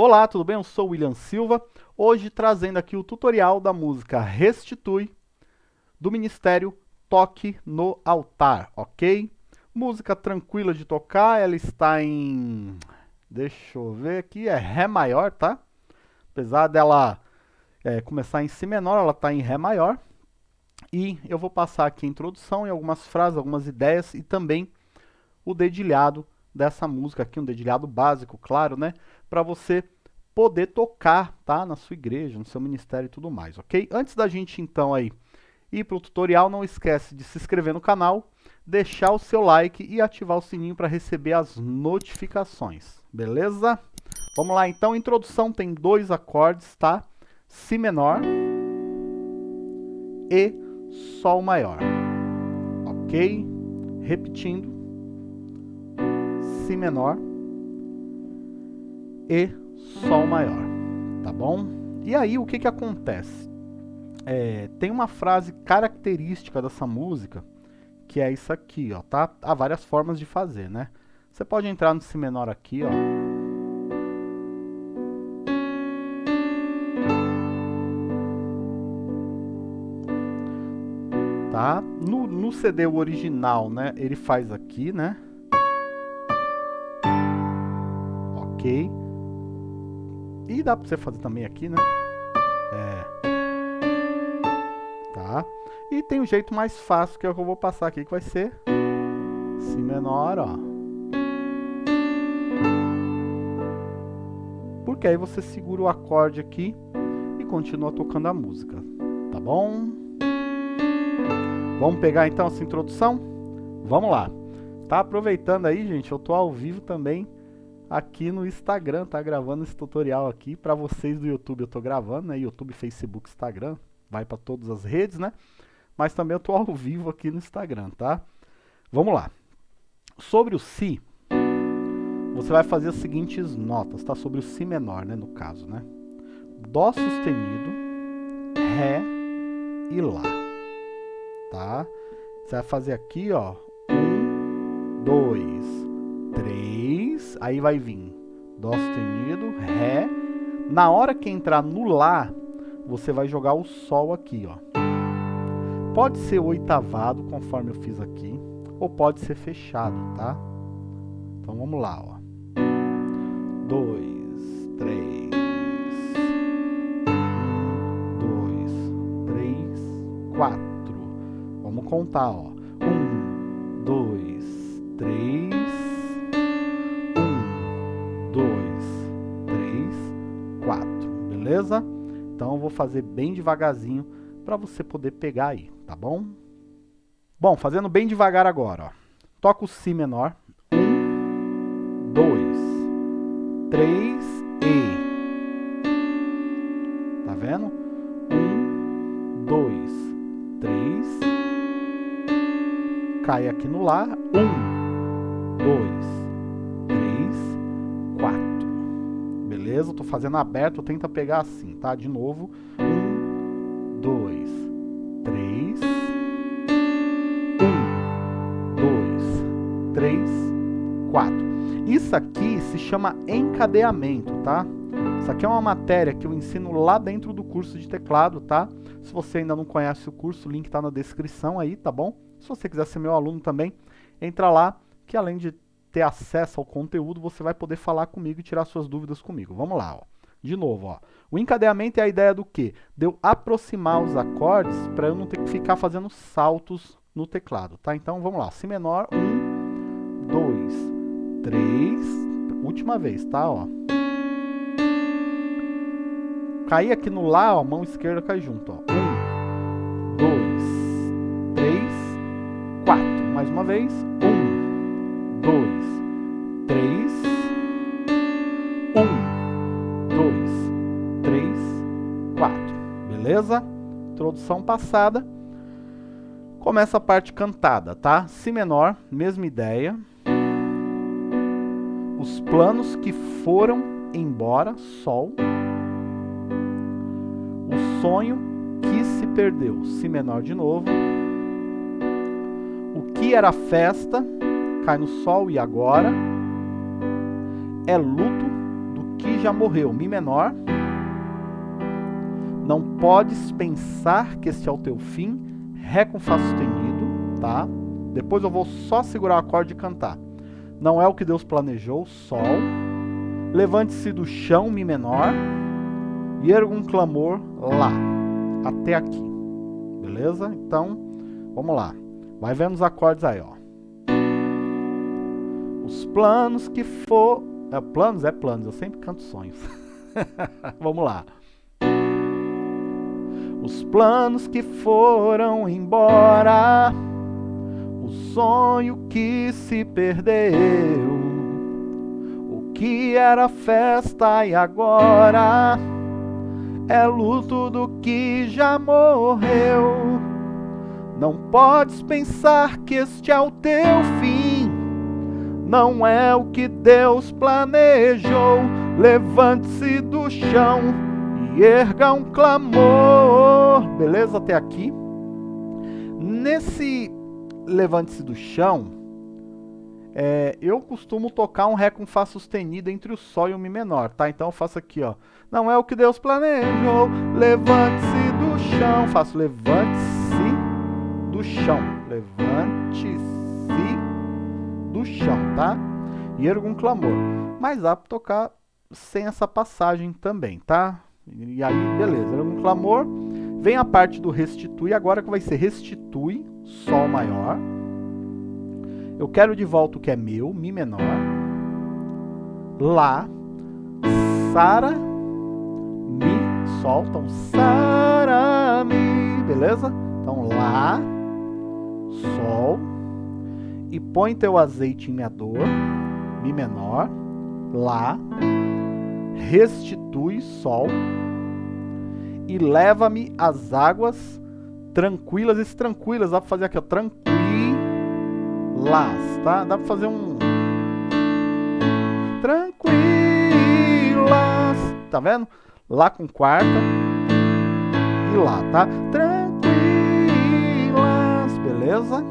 Olá, tudo bem? Eu sou William Silva, hoje trazendo aqui o tutorial da música Restitui, do Ministério Toque no Altar, ok? Música tranquila de tocar, ela está em... deixa eu ver aqui, é Ré maior, tá? Apesar dela é, começar em Si menor, ela está em Ré maior. E eu vou passar aqui a introdução e algumas frases, algumas ideias e também o dedilhado dessa música aqui, um dedilhado básico, claro, né? Para você poder tocar, tá? Na sua igreja, no seu ministério e tudo mais, ok? Antes da gente, então, aí ir para o tutorial, não esquece de se inscrever no canal, deixar o seu like e ativar o sininho para receber as notificações, beleza? Vamos lá, então, introdução tem dois acordes, tá? Si menor e Sol maior, ok? Repetindo, Si menor e Sol maior, tá bom? E aí o que que acontece? É, tem uma frase característica dessa música, que é isso aqui, ó, tá? Há várias formas de fazer, né? Você pode entrar no Si menor aqui, ó. Tá? No, no CD original, né, ele faz aqui, né? Ok. E dá pra você fazer também aqui, né? É. Tá? E tem um jeito mais fácil que é o que eu vou passar aqui, que vai ser Si menor, ó. Porque aí você segura o acorde aqui e continua tocando a música, tá bom? Vamos pegar então essa introdução? Vamos lá. Tá aproveitando aí, gente, eu tô ao vivo também aqui no Instagram, tá gravando esse tutorial aqui para vocês do YouTube. Eu tô gravando, né? YouTube, Facebook, Instagram, vai para todas as redes, né? Mas também eu tô ao vivo aqui no Instagram, tá? Vamos lá. Sobre o si, você vai fazer as seguintes notas, tá? Sobre o si menor, né, no caso, né? Dó sustenido, ré e lá, tá? Você vai fazer aqui, ó, um, dois, 3, aí vai vir Dó sustenido, Ré. Na hora que entrar no Lá, você vai jogar o Sol aqui, ó. Pode ser oitavado, conforme eu fiz aqui, ou pode ser fechado, tá? Então vamos lá, ó. 2, 3, 1, 2, 3, 4. Vamos contar, ó. Fazer bem devagarzinho para você poder pegar aí, tá bom? Bom, fazendo bem devagar agora, ó. Toca o Si menor. Um, dois, três e... Tá vendo? Um, dois, três... Cai aqui no Lá. Um, dois, beleza? Eu tô fazendo aberto, tenta pegar assim, tá? De novo. Um, dois, três. Um, dois, três, quatro. Isso aqui se chama encadeamento, tá? Isso aqui é uma matéria que eu ensino lá dentro do curso de teclado, tá? Se você ainda não conhece o curso, o link tá na descrição aí, tá bom? Se você quiser ser meu aluno também, entra lá, que além de ter acesso ao conteúdo, você vai poder falar comigo e tirar suas dúvidas comigo. Vamos lá, ó. De novo, ó. O encadeamento é a ideia do quê? De eu aproximar os acordes para eu não ter que ficar fazendo saltos no teclado, tá? Então, vamos lá. Si menor, um, dois, três, última vez, tá? Ó. Cair aqui no Lá, ó, mão esquerda cai junto, ó. Um, dois, três, quatro. Mais uma vez. Um, Passada. Começa a parte cantada, tá? Si menor, mesma ideia. Os planos que foram embora, Sol. O sonho que se perdeu, Si menor de novo. O que era festa, cai no Sol e agora é luto do que já morreu, Mi menor. Não podes pensar que este é o teu fim, Ré com Fá sustenido, tá? Depois eu vou só segurar o acorde e cantar. Não é o que Deus planejou, Sol. Levante-se do chão, Mi menor. E erga um clamor, Lá. Até aqui. Beleza? Então, vamos lá. Vai vendo os acordes aí, ó. Os planos que for... É, planos é planos, eu sempre canto sonhos. vamos lá. Os planos que foram embora. O sonho que se perdeu, o que era festa e agora? É luto do que já morreu. Não podes pensar que este é o teu fim, não é o que Deus planejou. Levante-se do chão erga um clamor. Beleza até aqui? Nesse levante-se do chão, é, eu costumo tocar um Ré com Fá sustenido entre o Sol e o Mi menor, tá? Então eu faço aqui, ó. Não é o que Deus planejou, levante-se do chão. Faço levante-se do chão. Levante-se do chão, tá? E ergo um clamor. Mas dá pra tocar sem essa passagem também, tá? E aí, beleza, ergo um clamor. Vem a parte do restitui, agora que vai ser restitui, Sol maior. Eu quero de volta o que é meu, Mi menor. Lá, Sara, Mi, Sol. Então, Sara, Mi, beleza? Então, Lá, Sol. E põe teu azeite em minha dor, Mi menor. Lá, restitui, Sol e leva-me às águas tranquilas. Esse tranquilas dá pra fazer aqui, ó. Tranquilas, tá? Dá pra fazer um. Tranquilas. Tá vendo? Lá com quarta. E lá, tá? Tranquilas. Beleza?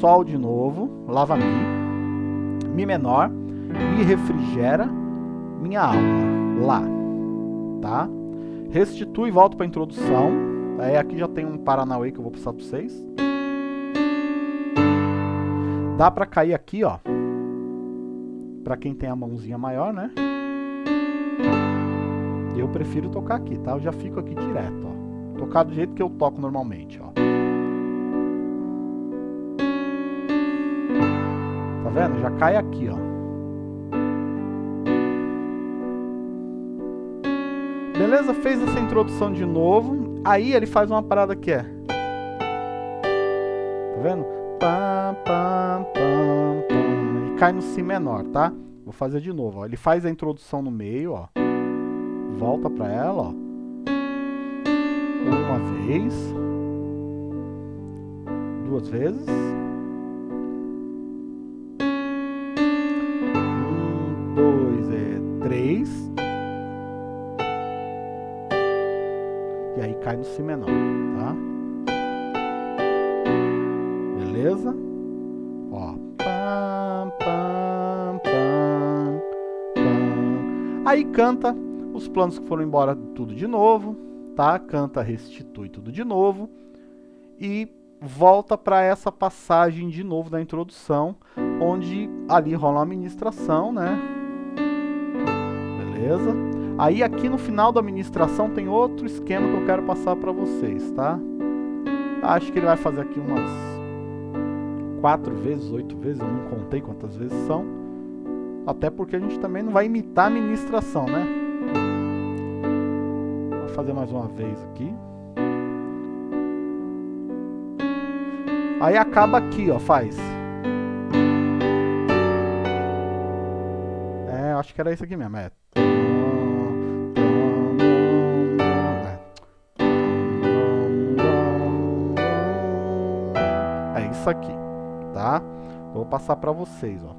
Sol de novo. Lava Mi. Mi menor. E refrigera minha alma. Lá. Tá? Restitui e volto para a introdução. Aí aqui já tem um Paranauê que eu vou passar para vocês. Dá para cair aqui, ó. Para quem tem a mãozinha maior, né? Eu prefiro tocar aqui, tá? Eu já fico aqui direto, ó. Tocar do jeito que eu toco normalmente, ó. Tá vendo? Já cai aqui, ó. Beleza? Fez essa introdução de novo. Aí ele faz uma parada que é. Tá vendo? Pam. E cai no Si menor, tá? Vou fazer de novo, ó. Ele faz a introdução no meio, ó. Volta pra ela, ó. Uma vez. Duas vezes. Cai no Si menor, tá? Beleza? Ó. Pam, pam, pam, pam. Aí canta os planos que foram embora tudo de novo, tá? Canta, restitui tudo de novo. E volta para essa passagem de novo da introdução, onde ali rola uma ministração, né? Beleza? Aí aqui no final da administração tem outro esquema que eu quero passar para vocês, tá? Acho que ele vai fazer aqui umas quatro vezes, oito vezes, eu não contei quantas vezes são. Até porque a gente também não vai imitar a administração, né? Vou fazer mais uma vez aqui. Aí acaba aqui, ó, faz. É, acho que era isso aqui mesmo, é. Isso aqui, tá? Vou passar para vocês, ó.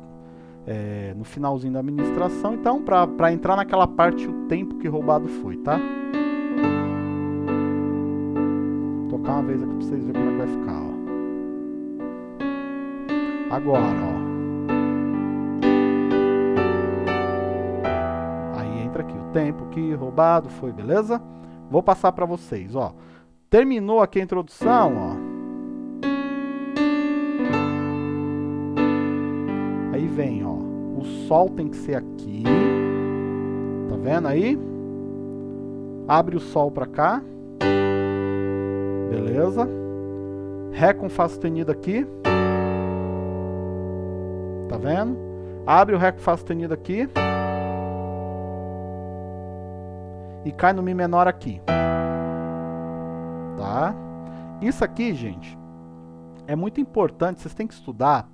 É, no finalzinho da administração, então, para entrar naquela parte o tempo que roubado foi, tá? Vou tocar uma vez aqui para vocês verem como é que vai ficar, ó. Agora, ó. Aí tempo que roubado foi, beleza? Vou passar para vocês, ó. Terminou aqui a introdução, ó. Vem, ó. O sol tem que ser aqui. Tá vendo aí? Abre o sol para cá. Beleza? Ré com Fá sustenido aqui. Tá vendo? Abre o Ré com Fá sustenido aqui. E cai no Mi menor aqui. Tá? Isso aqui, gente, é muito importante. Vocês têm que estudar.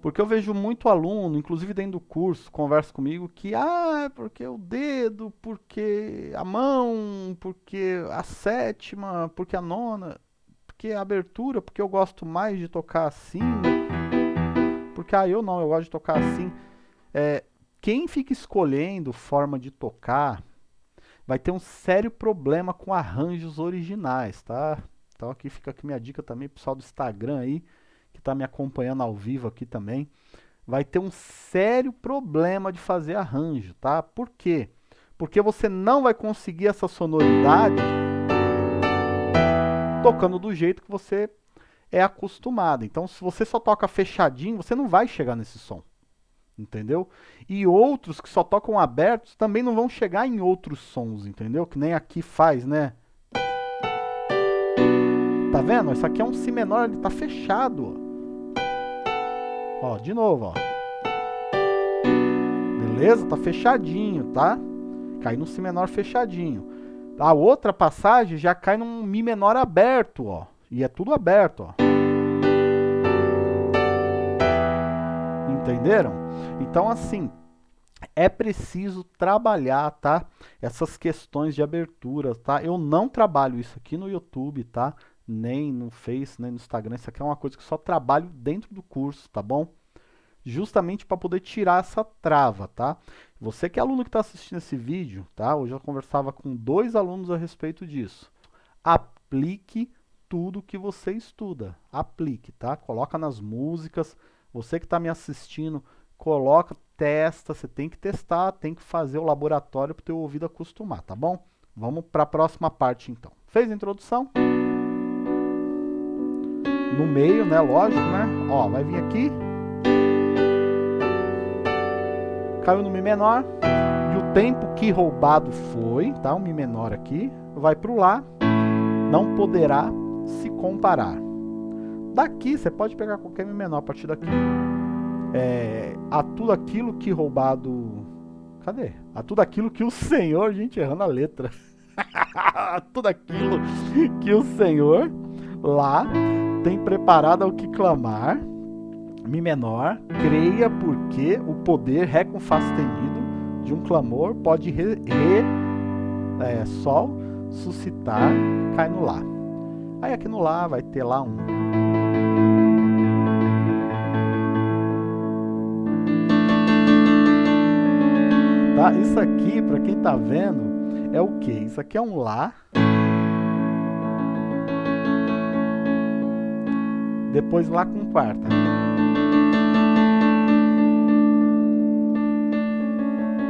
Porque eu vejo muito aluno, inclusive dentro do curso, conversa comigo que, ah, é porque o dedo, porque a mão, porque a sétima, porque a nona, porque a abertura, porque eu gosto mais de tocar assim, porque, ah, eu não, eu gosto de tocar assim. É, quem fica escolhendo forma de tocar vai ter um sério problema com arranjos originais, tá? Então aqui fica aqui minha dica também, pessoal do Instagram aí, está me acompanhando ao vivo aqui também, vai ter um sério problema de fazer arranjo, tá? Por quê? Porque você não vai conseguir essa sonoridade tocando do jeito que você é acostumado. Então, se você só toca fechadinho, você não vai chegar nesse som. Entendeu? E outros que só tocam abertos também não vão chegar em outros sons, entendeu? Que nem aqui faz, né? Tá vendo? Isso aqui é um Si menor, ele tá fechado. Ó, de novo, ó. Beleza? Tá fechadinho, tá? Cai no Si menor fechadinho. A outra passagem já cai num Mi menor aberto, ó. E é tudo aberto, ó. Entenderam? Então, assim, é preciso trabalhar, tá? Essas questões de abertura, tá? Eu não trabalho isso aqui no YouTube, tá? Nem no Face, nem no Instagram. Isso aqui é uma coisa que só trabalho dentro do curso, tá bom? Justamente para poder tirar essa trava, tá? Você que é aluno que está assistindo esse vídeo, tá? Hoje eu conversava com dois alunos a respeito disso. Aplique tudo que você estuda. Aplique, tá? Coloca nas músicas. Você que está me assistindo, coloca, testa. Você tem que testar, tem que fazer o laboratório para o teu ouvido acostumar, tá bom? Vamos para a próxima parte, então. Fez a introdução? No meio, né? Lógico, né? Ó, vai vir aqui. Caiu no Mi menor. E o tempo que roubado foi, tá? O Mi menor aqui. Vai para o Lá. Não poderá se comparar. Daqui, você pode pegar qualquer Mi menor a partir daqui. É, a tudo aquilo que roubado... Cadê? A tudo aquilo que o Senhor... Gente, errando a letra. a tudo aquilo que o Senhor lá tem preparado ao que clamar. Mi menor, creia porque o poder sustenido de um clamor pode re, re é, Sol suscitar, cai no Lá. Aí aqui no Lá vai ter lá um. Tá? Isso aqui, para quem tá vendo, é o que? Isso aqui é um Lá. Depois Lá com quarta.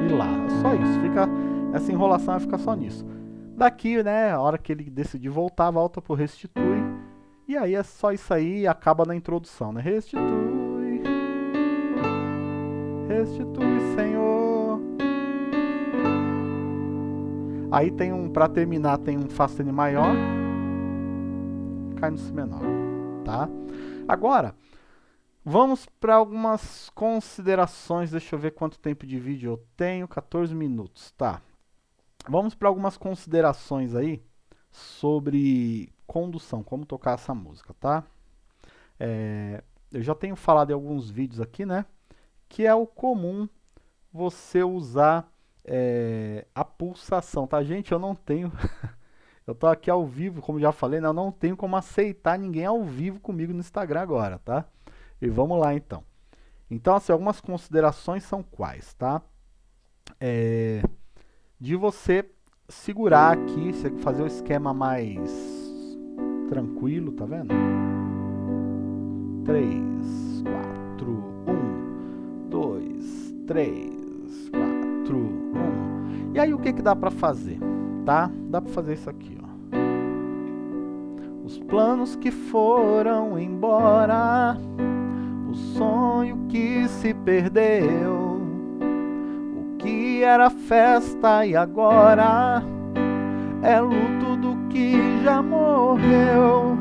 E Lá. Só isso. Fica, essa enrolação vai ficar só nisso. Daqui, né, a hora que ele decidir voltar, volta pro restitui. E aí é só isso aí e acaba na introdução, né? Restitui. Restitui, Senhor. Aí tem um, para terminar, tem um Fá sustenido maior. Cai no Si menor, tá? Agora, vamos para algumas considerações. Deixa eu ver quanto tempo de vídeo eu tenho. 14 minutos, tá? Vamos para algumas considerações aí sobre condução, como tocar essa música, tá? É, eu já tenho falado em alguns vídeos aqui, né? Que é o comum você usar é, a pulsação, tá? Gente, eu não tenho... eu tô aqui ao vivo, como já falei, né? eu não tenho como aceitar ninguém ao vivo comigo no Instagram agora, tá? E vamos lá, então. Então, assim, algumas considerações são quais, tá? É de você segurar aqui, você fazer o esquema mais tranquilo, tá vendo? 3, 4, 1, 2, 3, 4, 1. E aí o que que dá para fazer? Tá? Dá para fazer isso aqui, ó. Os planos que foram embora, o sonho que se perdeu, o que era festa e agora é luto do que já morreu.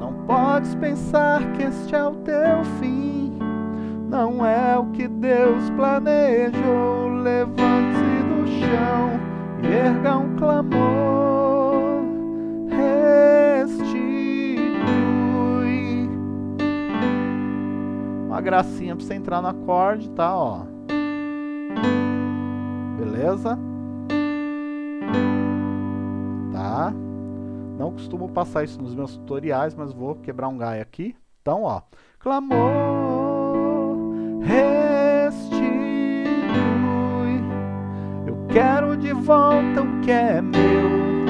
Não podes pensar que este é o teu fim, não é o que Deus planejou. Levante-se do chão erga um clamor. Restitui. Uma gracinha pra você entrar no acorde, tá? Ó. Beleza? Tá? Não costumo passar isso nos meus tutoriais, mas vou quebrar um galho aqui. Então, ó. Clamor, quero de volta o que é meu.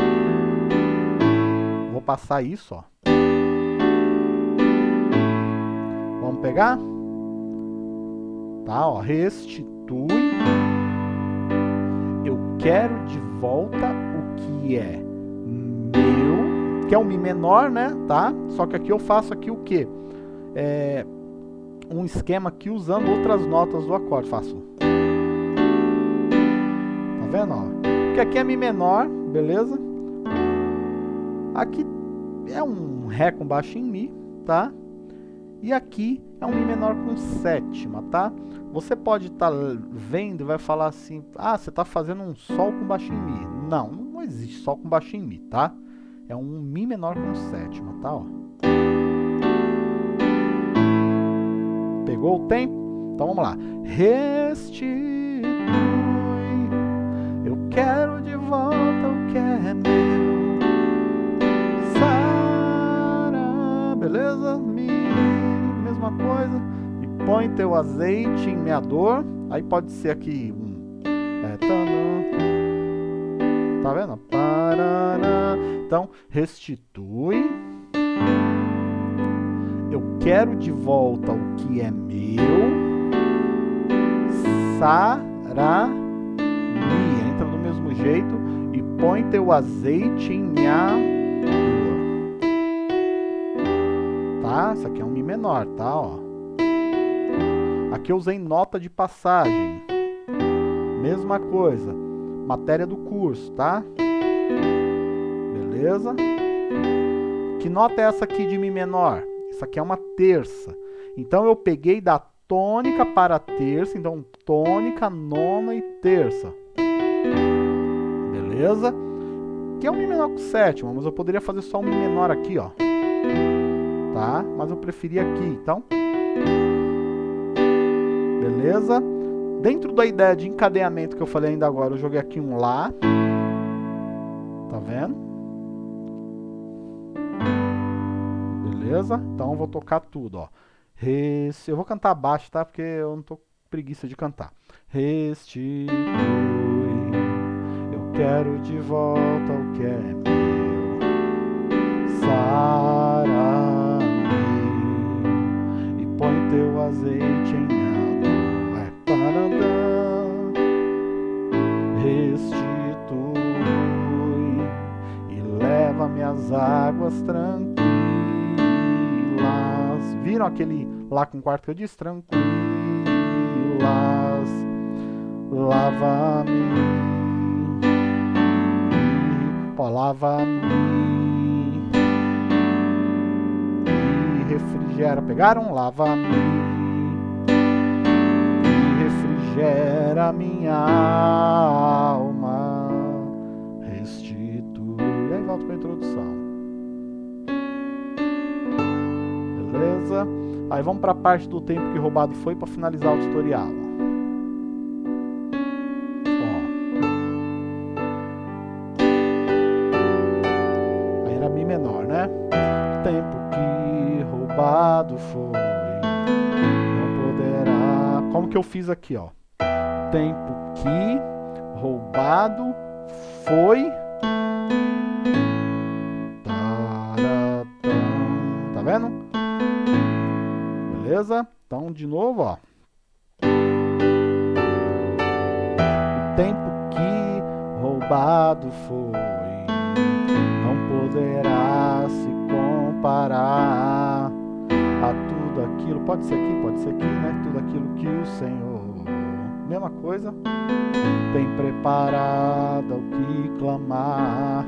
Vou passar isso, ó. Vamos pegar? Tá, ó. Restitui. Eu quero de volta o que é meu, que é um Mi menor, né? Tá? Só que aqui eu faço aqui o que? É, um esquema aqui usando outras notas do acorde. Faço. Vendo? Ó? Porque aqui é Mi menor, beleza? Aqui é um Ré com baixo em Mi, tá? E aqui é um Mi menor com sétima, tá? Você pode estar tá vendo e vai falar assim, ah, você está fazendo um Sol com baixo em Mi. Não, não existe Sol com baixo em Mi, tá? É um Mi menor com sétima, tá? Ó. Pegou o tempo? Então vamos lá. Restitui, eu quero de volta o que é meu. Sara, beleza? Mesma coisa. E põe teu azeite em meador. Aí pode ser aqui um... É, tá vendo? Então, restitui. Eu quero de volta o que é meu. Sará. Mi. Jeito e põe teu azeite em minha Tá? Isso aqui é um Mi menor, tá? Ó. Aqui eu usei nota de passagem. Mesma coisa. Matéria do curso, tá? Beleza? Que nota é essa aqui de Mi menor? Isso aqui é uma terça. Então eu peguei da tônica para terça, então tônica, nona e terça. Beleza? Que é um Mi menor com sétima, mas eu poderia fazer só um Mi menor aqui, ó. Tá? Mas eu preferi aqui, então. Beleza? Dentro da ideia de encadeamento que eu falei ainda agora, eu joguei aqui um Lá. Tá vendo? Beleza? Então eu vou tocar tudo, ó. Eu vou cantar baixo, tá? Porque eu não tô preguiça de cantar. Restitui, eu quero de volta o que é meu. Sara-me e põe teu azeite em minha É, parandã. Restitui e leva-me águas tranquilas Viram aquele lá com quarto que eu disse? Tranquilas, lava-me, ó, lava-me e refrigera. Pegaram? Lava-me e refrigera minha alma, restitui. E aí volta para a introdução. beleza? Aí vamos para a parte do tempo que roubado foi para finalizar o tutorial. Que eu fiz aqui, ó? Tempo que roubado foi... Tá vendo? Beleza? Então, de novo, ó. O tempo que roubado foi, não poderá se comparar aquilo. Pode ser aqui, pode ser aqui, né? Tudo aquilo que o Senhor, mesma coisa, tem preparado ao que clamar.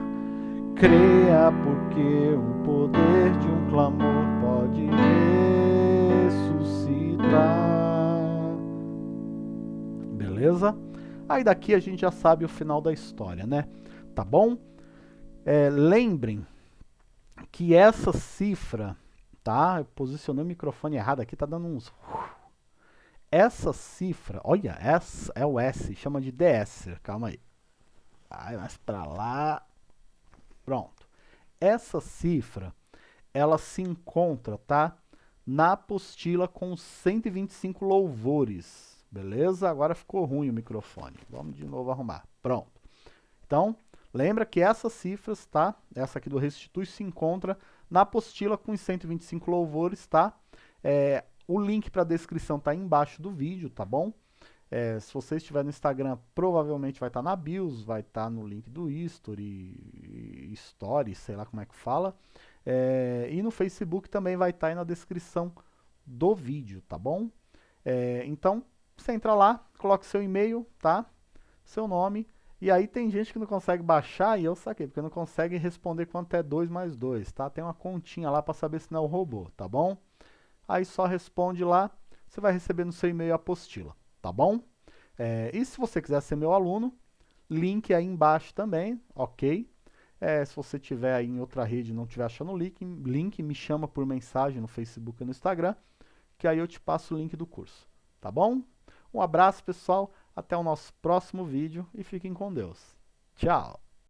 Creia, porque o poder de um clamor pode ressuscitar. Beleza? Aí daqui a gente já sabe o final da história, né? Tá bom? É, lembrem que essa cifra, tá? Eu posicionei o microfone errado aqui, tá dando uns... Essa cifra, olha, essa é o S, chama de DS, calma aí. Vai mais pra lá. Pronto. Essa cifra, ela se encontra, tá? Na apostila com 125 louvores. Beleza? Agora ficou ruim o microfone. Vamos de novo arrumar. Pronto. Então, lembra que essas cifras, tá? Essa aqui do Restitui se encontra na apostila com os 125 louvores, tá? É, o link para a descrição tá embaixo do vídeo, tá bom? É, se você estiver no Instagram, provavelmente vai estar tá na BIOS, vai estar tá no link do History, Story, sei lá como é que fala. É, e no Facebook também vai estar tá aí na descrição do vídeo, tá bom? É, então, você entra lá, coloca seu e-mail, tá? Seu nome. E aí tem gente que não consegue baixar, e eu saquei, porque não consegue responder quanto é 2 mais 2, tá? Tem uma continha lá para saber se não é o robô, tá bom? Aí só responde lá, você vai receber no seu e-mail a apostila, tá bom? É, e se você quiser ser meu aluno, link aí embaixo também, ok? É, se você tiver aí em outra rede e não estiver achando o link, link, me chama por mensagem no Facebook e no Instagram, que aí eu te passo o link do curso, tá bom? Um abraço, pessoal. Até o nosso próximo vídeo e fiquem com Deus. Tchau!